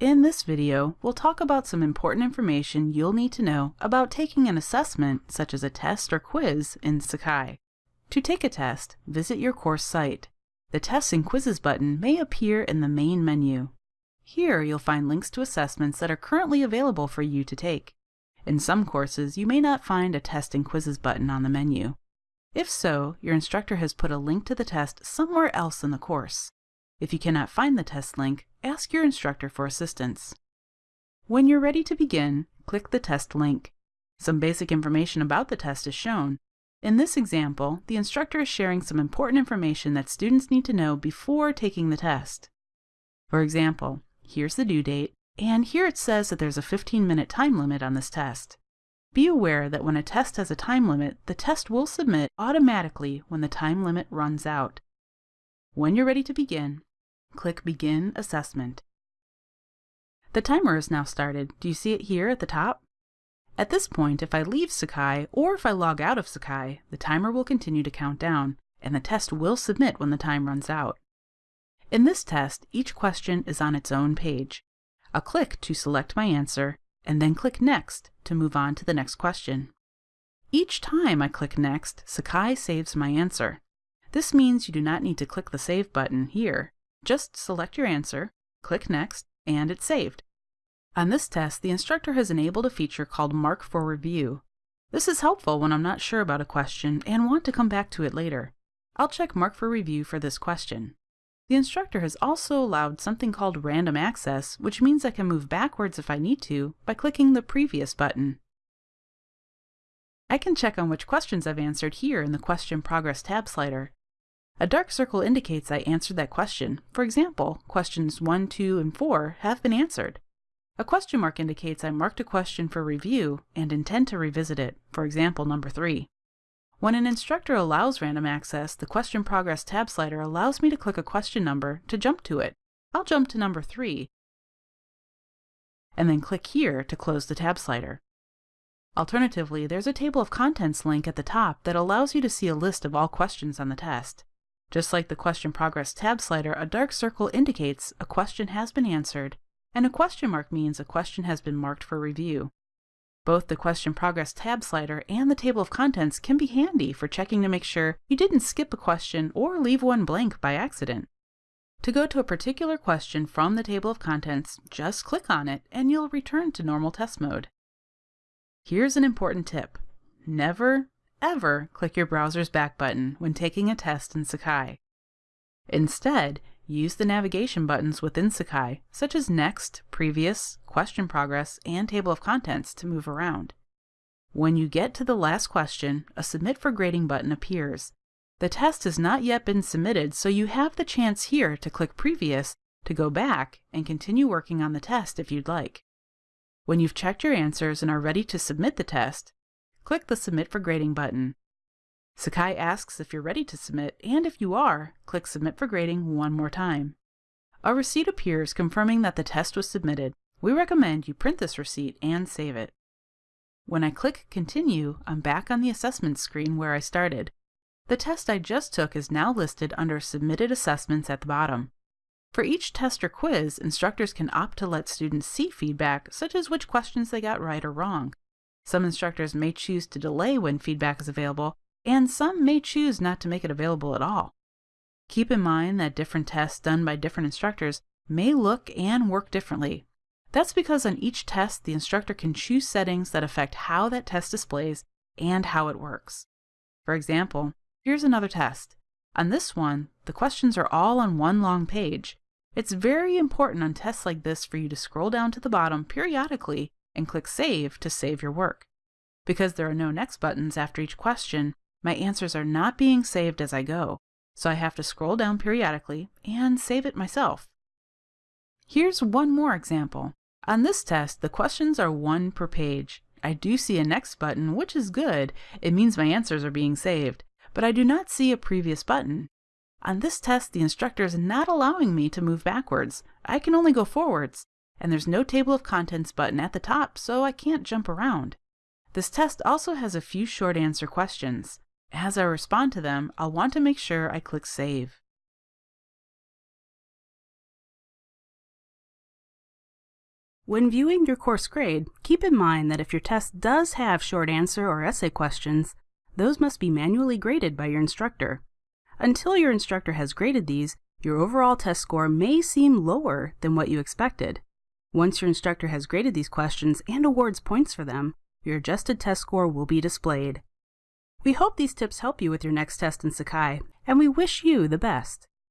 In this video, we'll talk about some important information you'll need to know about taking an assessment, such as a test or quiz, in Sakai. To take a test, visit your course site. The Tests and Quizzes button may appear in the main menu. Here you'll find links to assessments that are currently available for you to take. In some courses, you may not find a Test and Quizzes button on the menu. If so, your instructor has put a link to the test somewhere else in the course. If you cannot find the test link, ask your instructor for assistance. When you're ready to begin, click the test link. Some basic information about the test is shown. In this example, the instructor is sharing some important information that students need to know before taking the test. For example, here's the due date, and here it says that there's a 15-minute time limit on this test. Be aware that when a test has a time limit, the test will submit automatically when the time limit runs out. When you're ready to begin, Click Begin Assessment. The timer is now started. Do you see it here at the top? At this point, if I leave Sakai or if I log out of Sakai, the timer will continue to count down, and the test will submit when the time runs out. In this test, each question is on its own page. I'll click to select my answer, and then click Next to move on to the next question. Each time I click Next, Sakai saves my answer. This means you do not need to click the Save button here. Just select your answer, click Next, and it's saved. On this test, the instructor has enabled a feature called Mark for Review. This is helpful when I'm not sure about a question and want to come back to it later. I'll check Mark for Review for this question. The instructor has also allowed something called Random Access, which means I can move backwards if I need to by clicking the Previous button. I can check on which questions I've answered here in the Question Progress tab slider. A dark circle indicates I answered that question. For example, questions 1, 2, and 4 have been answered. A question mark indicates I marked a question for review and intend to revisit it, for example, number 3. When an instructor allows random access, the Question Progress tab slider allows me to click a question number to jump to it. I'll jump to number 3, and then click here to close the tab slider. Alternatively, there's a table of contents link at the top that allows you to see a list of all questions on the test. Just like the Question Progress tab slider, a dark circle indicates a question has been answered, and a question mark means a question has been marked for review. Both the Question Progress tab slider and the table of contents can be handy for checking to make sure you didn't skip a question or leave one blank by accident. To go to a particular question from the table of contents, just click on it and you'll return to normal test mode. Here's an important tip. Never, ever click your browser's back button when taking a test in Sakai. Instead, use the navigation buttons within Sakai, such as Next, Previous, Question Progress, and Table of Contents to move around. When you get to the last question, a Submit for Grading button appears. The test has not yet been submitted, so you have the chance here to click Previous to go back and continue working on the test if you'd like. When you've checked your answers and are ready to submit the test, click the Submit for Grading button. Sakai asks if you're ready to submit, and if you are, click Submit for Grading one more time. A receipt appears confirming that the test was submitted. We recommend you print this receipt and save it. When I click Continue, I'm back on the assessment screen where I started. The test I just took is now listed under Submitted Assessments at the bottom. For each test or quiz, instructors can opt to let students see feedback, such as which questions they got right or wrong. Some instructors may choose to delay when feedback is available, and some may choose not to make it available at all. Keep in mind that different tests done by different instructors may look and work differently. That's because on each test, the instructor can choose settings that affect how that test displays and how it works. For example, here's another test. On this one, the questions are all on one long page. It's very important on tests like this for you to scroll down to the bottom periodically and click Save to save your work. Because there are no next buttons after each question, my answers are not being saved as I go, so I have to scroll down periodically and save it myself. Here's one more example. On this test, the questions are one per page. I do see a next button, which is good. It means my answers are being saved, but I do not see a previous button. On this test, the instructor is not allowing me to move backwards. I can only go forwards, and there's no table of contents button at the top, so I can't jump around. This test also has a few short answer questions. As I respond to them, I'll want to make sure I click Save. When viewing your course grade, keep in mind that if your test does have short answer or essay questions, those must be manually graded by your instructor. Until your instructor has graded these, your overall test score may seem lower than what you expected. Once your instructor has graded these questions and awards points for them, your adjusted test score will be displayed. We hope these tips help you with your next test in Sakai, and we wish you the best.